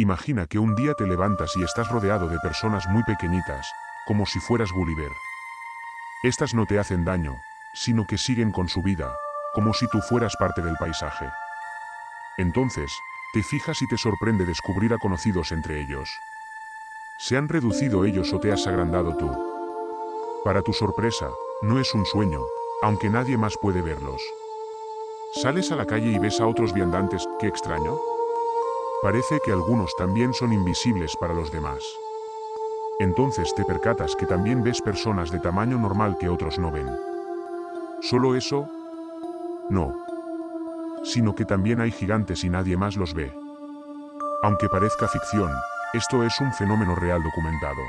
Imagina que un día te levantas y estás rodeado de personas muy pequeñitas, como si fueras Gulliver. Estas no te hacen daño, sino que siguen con su vida, como si tú fueras parte del paisaje. Entonces, te fijas y te sorprende descubrir a conocidos entre ellos. ¿Se han reducido ellos o te has agrandado tú? Para tu sorpresa, no es un sueño, aunque nadie más puede verlos. Sales a la calle y ves a otros viandantes, qué extraño. Parece que algunos también son invisibles para los demás. Entonces te percatas que también ves personas de tamaño normal que otros no ven. ¿Solo eso? No. Sino que también hay gigantes y nadie más los ve. Aunque parezca ficción, esto es un fenómeno real documentado.